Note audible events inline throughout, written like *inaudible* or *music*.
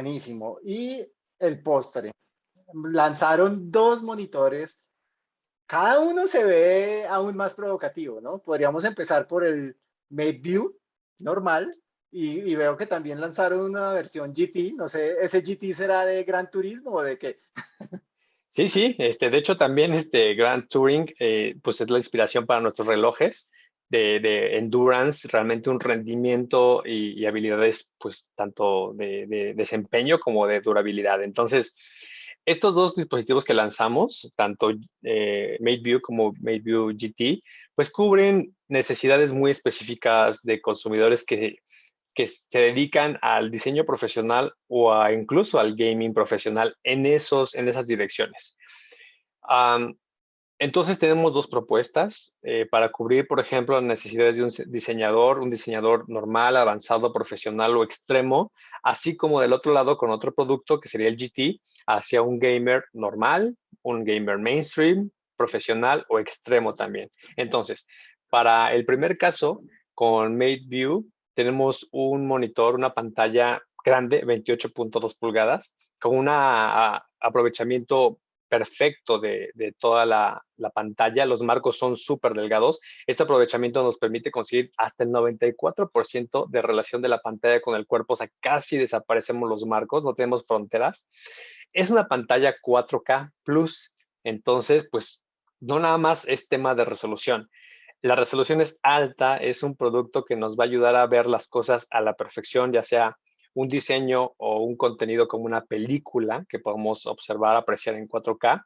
Buenísimo. Y el postre. Lanzaron dos monitores. Cada uno se ve aún más provocativo, ¿no? Podríamos empezar por el MateView normal y, veo que también lanzaron una versión GT. No sé, ¿ese GT será de Gran Turismo o de qué? Sí, sí, este, de hecho también este Grand Touring eh, pues es la inspiración para nuestros relojes de, endurance, realmente un rendimiento y, habilidades pues tanto de, desempeño como de durabilidad. Entonces, estos dos dispositivos que lanzamos, tanto eh, como MateView GT, pues cubren necesidades muy específicas de consumidores que que se dedican al diseño profesional o a, incluso al gaming profesional en, esos, en esas direcciones. Entonces tenemos dos propuestas eh, para cubrir, por ejemplo, las necesidades de un diseñador, un diseñador normal, avanzado, profesional o extremo, así como del otro lado con otro producto que sería el GT, hacia un gamer normal, un gamer mainstream, profesional o extremo también. Entonces, para el primer caso, con MateView tenemos un monitor, una pantalla grande, 28.2 pulgadas, con un aprovechamiento perfecto de, toda la, pantalla. Los marcos son súper delgados. Este aprovechamiento nos permite conseguir hasta el 94% de relación de la pantalla con el cuerpo. O sea, casi desaparecemos los marcos, no tenemos fronteras. Es una pantalla 4K Plus. Entonces, pues, no nada más es tema de resolución. La resolución es alta, es un producto que nos va a ayudar a ver las cosas a la perfección, ya sea un diseño o un contenido como una película que podemos observar, apreciar en 4K.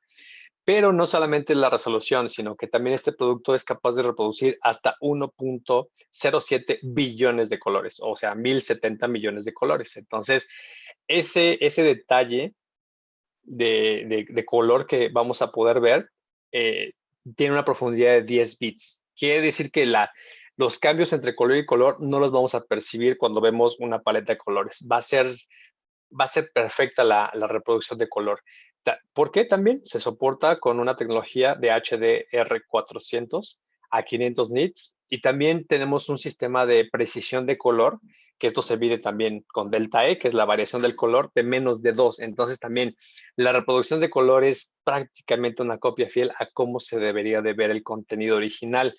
Pero no solamente la resolución, sino que también este producto es capaz de reproducir hasta 1.07 billones de colores, o sea, 1070 millones de colores. Entonces, ese, ese detalle de, color que vamos a poder ver eh, tiene una profundidad de 10 bits. Quiere decir que la, los cambios entre color y color no los vamos a percibir cuando vemos una paleta de colores. Va a ser, va a ser perfecta la, reproducción de color. ¿Por qué también? Se soporta con una tecnología de HDR400 a 500 nits y también tenemos un sistema de precisión de color que esto se mide también con delta E, que es la variación del color de menos de 2. Entonces también la reproducción de color es prácticamente una copia fiel a cómo se debería de ver el contenido original.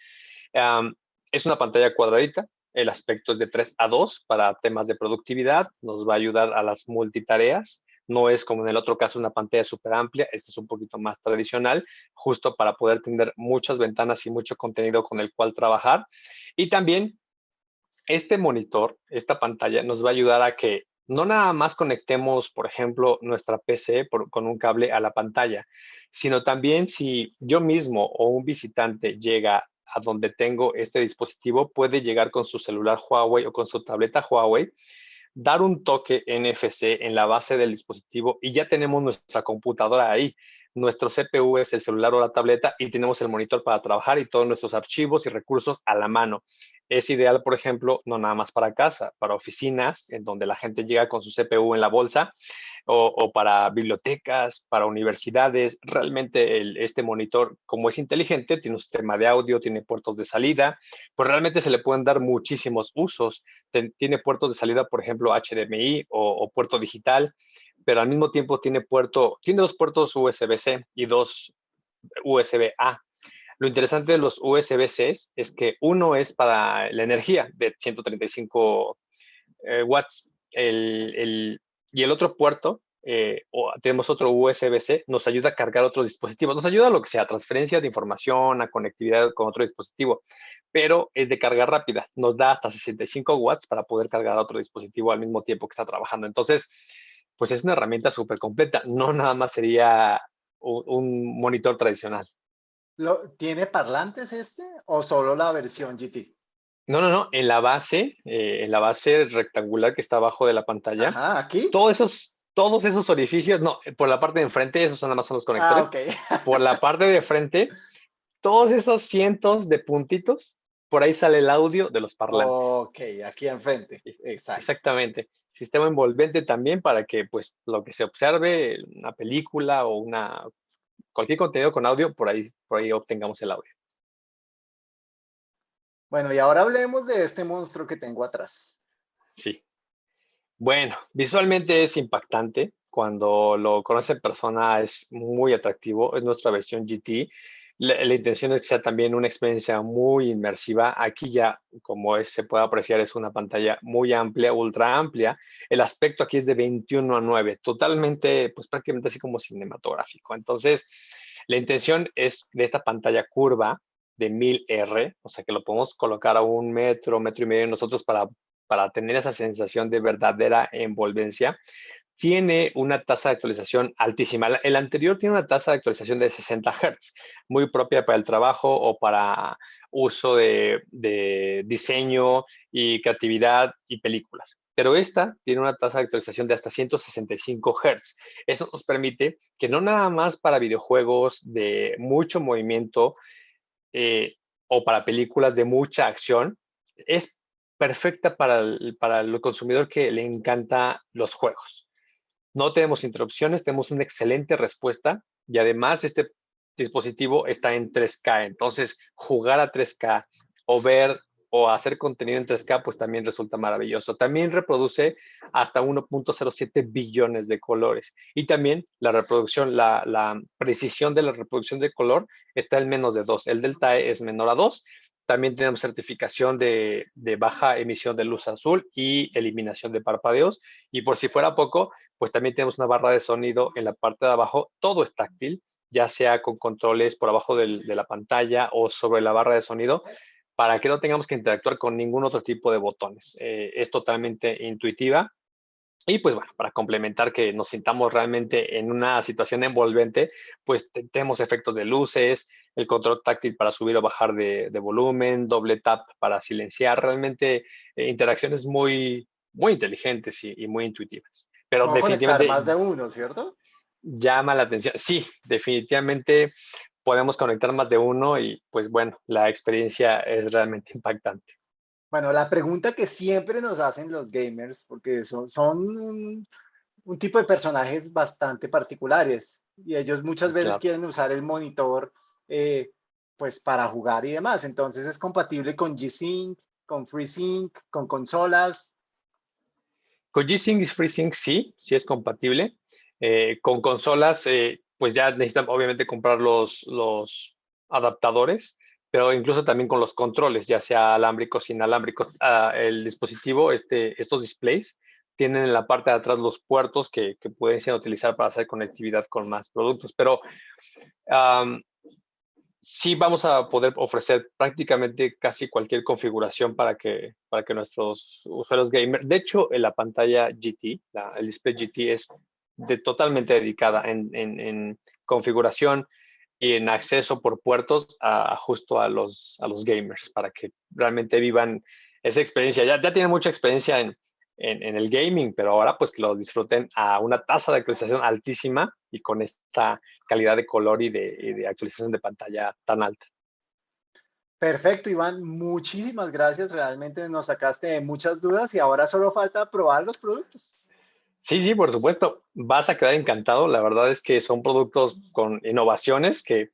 Es una pantalla cuadradita, el aspecto es de 3 a 2 para temas de productividad, nos va a ayudar a las multitareas. No es como en el otro caso una pantalla súper amplia, este es un poquito más tradicional, justo para poder tener muchas ventanas y mucho contenido con el cual trabajar. Y también este monitor, esta pantalla, nos va a ayudar a que no nada más conectemos, por ejemplo, nuestra PC con un cable a la pantalla, sino también si yo mismo o un visitante llega a donde tengo este dispositivo, puede llegar con su celular Huawei o con su tableta Huawei, dar un toque NFC en la base del dispositivo y ya tenemos nuestra computadora ahí. Nuestro CPU es el celular o la tableta y tenemos el monitor para trabajar y todos nuestros archivos y recursos a la mano. Es ideal, por ejemplo, no nada más para casa, para oficinas, en donde la gente llega con su CPU en la bolsa, o, para bibliotecas, para universidades. Realmente este monitor, como es inteligente, tiene un sistema de audio, tiene puertos de salida, pues realmente se le pueden dar muchísimos usos. tiene puertos de salida, por ejemplo, HDMI o, puerto digital, pero al mismo tiempo tiene puerto, tiene dos puertos USB-C y dos USB-A. Lo interesante de los USB-C es que uno es para la energía de 135 eh, watts y el otro puerto, eh, o tenemos otro USB-C, nos ayuda a cargar otros dispositivos. Nos ayuda a lo que sea, transferencia de información, a conectividad con otro dispositivo, pero es de carga rápida. Nos da hasta 65 watts para poder cargar otro dispositivo al mismo tiempo que está trabajando. Entonces, pues es una herramienta súper completa. No nada más sería un monitor tradicional. ¿Tiene parlantes este o solo la versión GT? No, no, no. En la base, eh, en la base rectangular que está abajo de la pantalla. Ajá, aquí. Todos esos, todos esos orificios, no, por la parte de enfrente, esos nada más son los conectores. Ah, *laughs* por la parte de frente, todos esos cientos de puntitos, por ahí sale el audio de los parlantes. Ok, aquí enfrente. Exacto. Exactamente. Sistema envolvente también para que, pues, lo que se observe, una película o una cualquier contenido con audio, por ahí, por ahí obtengamos el audio. Bueno, y ahora hablemos de este monstruo que tengo atrás. Sí. Bueno, visualmente es impactante. Cuando lo conoce en persona es muy atractivo. Es nuestra versión GT. La, intención es que sea también una experiencia muy inmersiva. Aquí ya, como se puede apreciar, es una pantalla muy amplia, ultra amplia. El aspecto aquí es de 21 a 9, totalmente, pues prácticamente así como cinematográfico. Entonces, la intención es de esta pantalla curva de 1000R, o sea que lo podemos colocar a un metro, metro y medio nosotros para, para tener esa sensación de verdadera envolvencia. Tiene una tasa de actualización altísima. El anterior tiene una tasa de actualización de 60 Hz, muy propia para el trabajo o para uso de, diseño y creatividad y películas pero esta tiene una tasa de actualización de hasta 165 Hz. Eso nos permite que no nada más para videojuegos de mucho movimiento eh, o para películas de mucha acción, es perfecta para para el consumidor que le encanta los juegos. No tenemos interrupciones, tenemos una excelente respuesta y además este dispositivo está en 3K, entonces jugar a 3K o ver o hacer contenido en 3K, pues también resulta maravilloso. También reproduce hasta 1.07 billones de colores. Y también la reproducción, la, precisión de la reproducción de color está en menos de 2. El delta E es menor a 2. También tenemos certificación de, baja emisión de luz azul y eliminación de parpadeos. Y por si fuera poco, pues también tenemos una barra de sonido en la parte de abajo. Todo es táctil, ya sea con controles por abajo de la pantalla o sobre la barra de sonido para que no tengamos que interactuar con ningún otro tipo de botones. Eh, es totalmente intuitiva. Y pues bueno, para complementar que nos sintamos realmente en una situación envolvente, pues tenemos efectos de luces, el control táctil para subir o bajar de, volumen, doble tap para silenciar, realmente eh, interacciones muy, muy inteligentes y, muy intuitivas. Pero definitivamente... más de uno, ¿cierto? Llama la atención. Sí, definitivamente podemos conectar más de uno y pues bueno, la experiencia es realmente *laughs* impactante. Bueno, la pregunta que siempre nos hacen los gamers, porque son, son un, tipo de personajes bastante particulares y ellos muchas veces quieren usar el monitor eh, pues para jugar y demás. Entonces es compatible con G-Sync, con FreeSync, con consolas. Con G-Sync y FreeSync sí, sí es compatible. Eh, con consolas, eh, pues ya necesitan obviamente comprar los, los adaptadores, pero incluso también con los controles, ya sea alámbricos, inalámbricos. Ah, el dispositivo, este, estos displays, tienen en la parte de atrás los puertos que, que pueden ser utilizar para hacer conectividad con más productos, pero sí vamos a poder ofrecer prácticamente casi cualquier configuración para que, para que nuestros usuarios gamer, de hecho, en la pantalla GT, el display GT es de, totalmente dedicada en, configuración y en acceso por puertos a, justo a los, a los gamers para que realmente vivan esa experiencia. Ya, ya tienen mucha experiencia en, en, el gaming, pero ahora pues que lo disfruten a una tasa de actualización altísima y con esta calidad de color y de, y de actualización de pantalla tan alta. Perfecto, Iván. Muchísimas gracias. Realmente nos sacaste muchas dudas y ahora solo falta probar los productos. Sí, sí, por supuesto. Vas a quedar encantado. La verdad es que son productos con innovaciones que,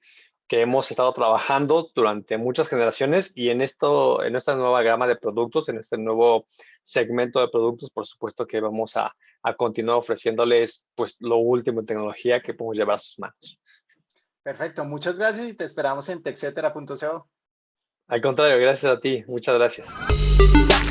que hemos estado trabajando durante muchas generaciones y en, esto, en esta nueva gama de productos, en este nuevo segmento de productos, por supuesto que vamos a, a continuar ofreciéndoles pues, lo último en tecnología que podemos llevar a sus manos. Perfecto, muchas gracias y te esperamos en texetera.co. Al contrario, gracias a ti. Muchas gracias.